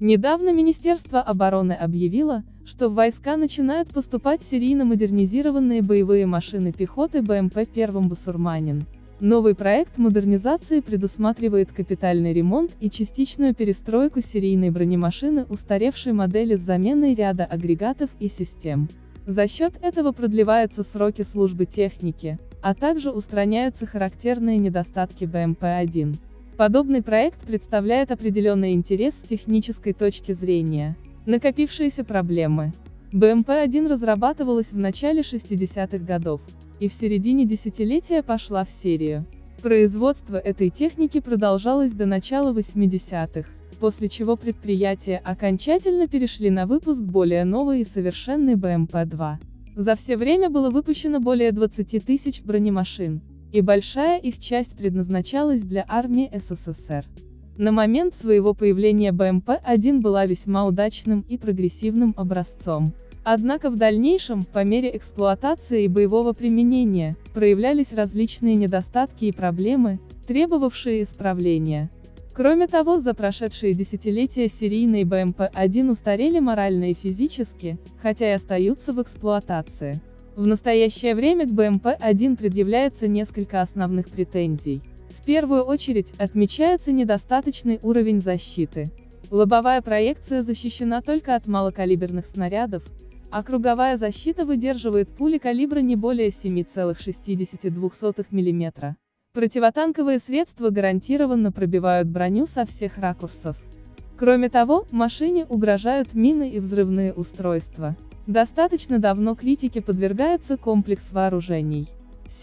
Недавно Министерство обороны объявило, что в войска начинают поступать серийно модернизированные боевые машины пехоты БМП-1 «Басурманин». Новый проект модернизации предусматривает капитальный ремонт и частичную перестройку серийной бронемашины устаревшей модели с заменой ряда агрегатов и систем. За счет этого продлеваются сроки службы техники, а также устраняются характерные недостатки БМП-1. Подобный проект представляет определенный интерес с технической точки зрения. Накопившиеся проблемы. БМП-1 разрабатывалась в начале 60-х годов, и в середине десятилетия пошла в серию. Производство этой техники продолжалось до начала 80-х, после чего предприятия окончательно перешли на выпуск более новой и совершенной БМП-2. За все время было выпущено более 20 тысяч бронемашин, и большая их часть предназначалась для армии СССР. На момент своего появления БМП-1 была весьма удачным и прогрессивным образцом. Однако в дальнейшем, по мере эксплуатации и боевого применения, проявлялись различные недостатки и проблемы, требовавшие исправления. Кроме того, за прошедшие десятилетия серийные БМП-1 устарели морально и физически, хотя и остаются в эксплуатации. В настоящее время к БМП-1 предъявляется несколько основных претензий. В первую очередь, отмечается недостаточный уровень защиты. Лобовая проекция защищена только от малокалиберных снарядов, а круговая защита выдерживает пули калибра не более 7,62 мм. Противотанковые средства гарантированно пробивают броню со всех ракурсов. Кроме того, машине угрожают мины и взрывные устройства. Достаточно давно критике подвергается комплекс вооружений.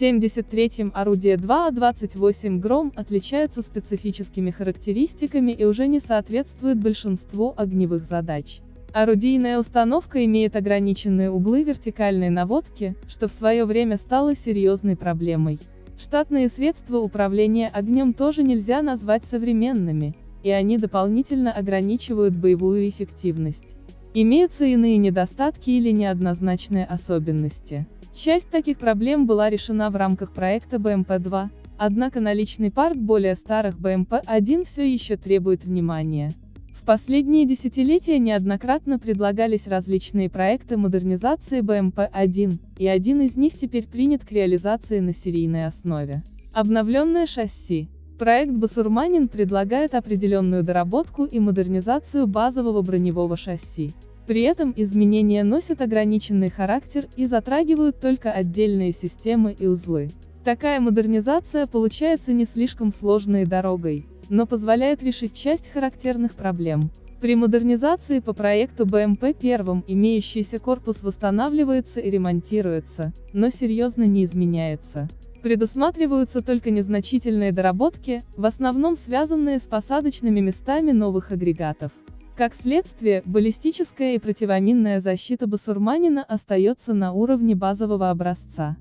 73-м орудие 2А28 «Гром» отличается специфическими характеристиками и уже не соответствует большинству огневых задач. Орудийная установка имеет ограниченные углы вертикальной наводки, что в свое время стало серьезной проблемой. Штатные средства управления огнем тоже нельзя назвать современными, и они дополнительно ограничивают боевую эффективность. Имеются иные недостатки или неоднозначные особенности. Часть таких проблем была решена в рамках проекта БМП-2, однако наличный парк более старых БМП-1 все еще требует внимания. В последние десятилетия неоднократно предлагались различные проекты модернизации БМП-1, и один из них теперь принят к реализации на серийной основе. Обновленное шасси. Проект «Басурманин» предлагает определенную доработку и модернизацию базового броневого шасси. При этом изменения носят ограниченный характер и затрагивают только отдельные системы и узлы. Такая модернизация получается не слишком сложной дорогой, но позволяет решить часть характерных проблем. При модернизации по проекту БМП-1 имеющийся корпус восстанавливается и ремонтируется, но серьезно не изменяется. Предусматриваются только незначительные доработки, в основном связанные с посадочными местами новых агрегатов. Как следствие, баллистическая и противоминная защита басурманина остается на уровне базового образца.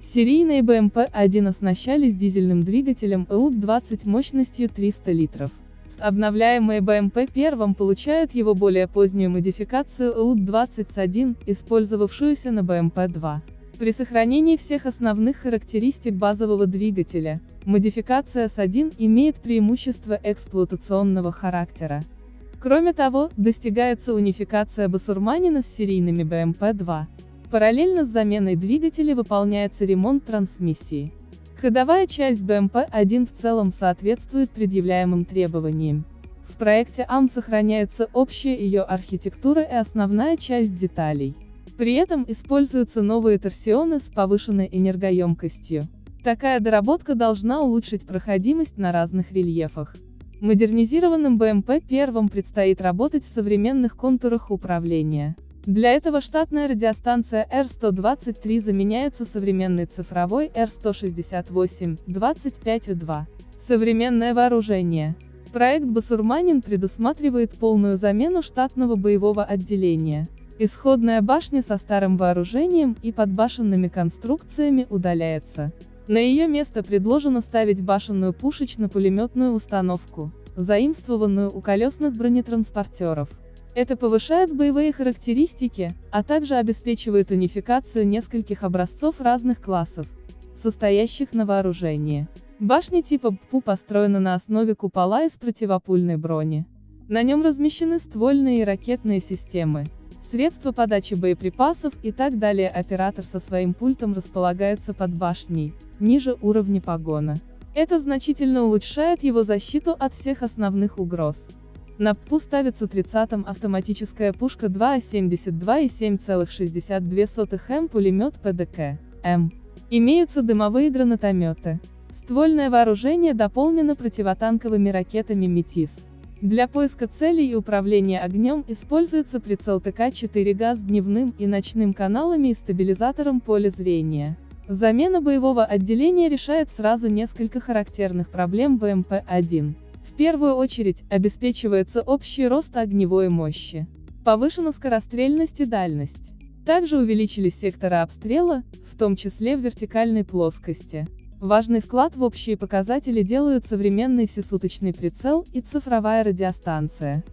Серийные БМП-1 оснащались дизельным двигателем ЭУД-20 мощностью 300 литров. Обновляемые БМП-1 получают его более позднюю модификацию ЭУД-20 с1, использовавшуюся на БМП-2. При сохранении всех основных характеристик базового двигателя, модификация S1 имеет преимущество эксплуатационного характера. Кроме того, достигается унификация басурманина с серийными БМП-2. Параллельно с заменой двигателя выполняется ремонт трансмиссии. Ходовая часть БМП-1 в целом соответствует предъявляемым требованиям. В проекте АМ сохраняется общая ее архитектура и основная часть деталей. При этом используются новые торсионы с повышенной энергоемкостью. Такая доработка должна улучшить проходимость на разных рельефах. Модернизированным БМП-1 предстоит работать в современных контурах управления. Для этого штатная радиостанция R123 заменяется современной цифровой R168-25U2. Современное вооружение. Проект «Басурманин» предусматривает полную замену штатного боевого отделения. Исходная башня со старым вооружением и подбашенными конструкциями удаляется. На ее место предложено ставить башенную пушечно-пулеметную установку, заимствованную у колесных бронетранспортеров. Это повышает боевые характеристики, а также обеспечивает унификацию нескольких образцов разных классов, состоящих на вооружении. Башня типа БПУ построена на основе купола из противопульной брони. На нем размещены ствольные и ракетные системы, средства подачи боеприпасов и так далее. Оператор со своим пультом располагается под башней, ниже уровня погона. Это значительно улучшает его защиту от всех основных угроз. На ППУ ставится 30-м автоматическая пушка 2А72 и 7,62 М пулемет ПДК, М. Имеются дымовые гранатометы. Ствольное вооружение дополнено противотанковыми ракетами «Метис». Для поиска целей и управления огнем используется прицел ТК-4 ГАЗ дневным и ночным каналами и стабилизатором поля зрения. Замена боевого отделения решает сразу несколько характерных проблем БМП-1. В первую очередь, обеспечивается общий рост огневой мощи. Повышена скорострельность и дальность. Также увеличились секторы обстрела, в том числе в вертикальной плоскости. Важный вклад в общие показатели делают современный всесуточный прицел и цифровая радиостанция.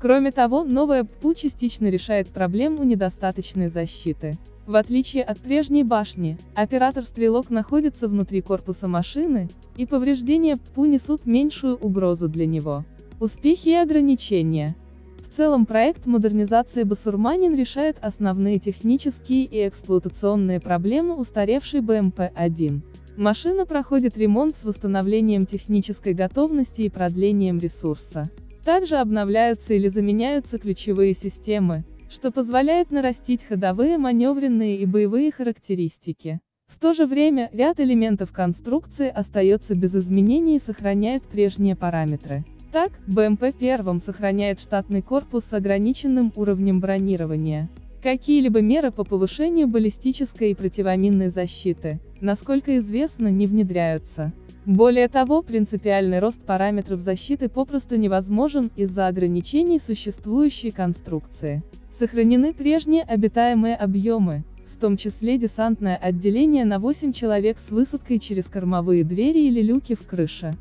Кроме того, новая ППУ частично решает проблему недостаточной защиты. В отличие от прежней башни, оператор-стрелок находится внутри корпуса машины, и повреждения ППУ несут меньшую угрозу для него. Успехи и ограничения. В целом проект модернизации Басурманин решает основные технические и эксплуатационные проблемы устаревшей БМП-1. Машина проходит ремонт с восстановлением технической готовности и продлением ресурса. Также обновляются или заменяются ключевые системы, что позволяет нарастить ходовые, маневренные и боевые характеристики. В то же время, ряд элементов конструкции остается без изменений и сохраняет прежние параметры. Так, БМП-1 сохраняет штатный корпус с ограниченным уровнем бронирования. Какие-либо меры по повышению баллистической и противоминной защиты, насколько известно, не внедряются. Более того, принципиальный рост параметров защиты попросту невозможен из-за ограничений существующей конструкции. Сохранены прежние обитаемые объемы, в том числе десантное отделение на 8 человек с высадкой через кормовые двери или люки в крыше.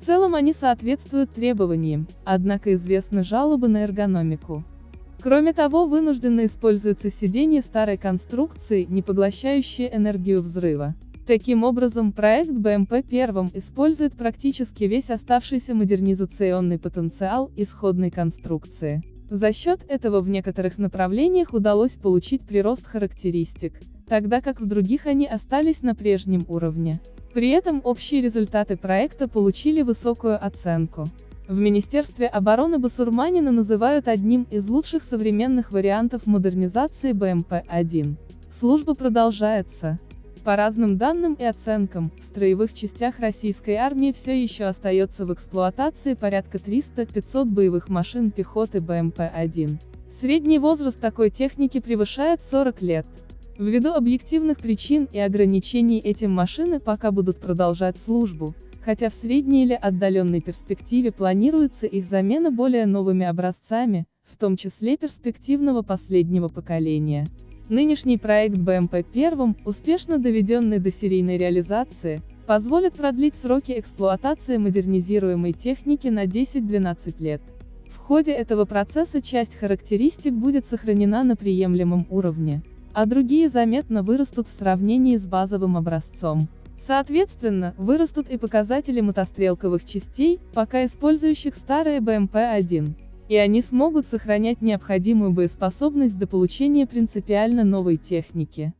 В целом они соответствуют требованиям, однако известны жалобы на эргономику. Кроме того, вынужденно используются сиденья старой конструкции, не поглощающие энергию взрыва. Таким образом, проект БМП-1 использует практически весь оставшийся модернизационный потенциал исходной конструкции. За счет этого в некоторых направлениях удалось получить прирост характеристик, тогда как в других они остались на прежнем уровне. При этом общие результаты проекта получили высокую оценку. В Министерстве обороны Басурманина называют одним из лучших современных вариантов модернизации БМП-1. Служба продолжается. По разным данным и оценкам, в строевых частях российской армии все еще остается в эксплуатации порядка 300-500 боевых машин пехоты БМП-1. Средний возраст такой техники превышает 40 лет. Ввиду объективных причин и ограничений эти машины пока будут продолжать службу, хотя в средней или отдаленной перспективе планируется их замена более новыми образцами, в том числе перспективного последнего поколения. Нынешний проект БМП-1, успешно доведенный до серийной реализации, позволит продлить сроки эксплуатации модернизируемой техники на 10-12 лет. В ходе этого процесса часть характеристик будет сохранена на приемлемом уровне, а другие заметно вырастут в сравнении с базовым образцом. Соответственно, вырастут и показатели мотострелковых частей, пока использующих старые БМП-1. И они смогут сохранять необходимую боеспособность до получения принципиально новой техники.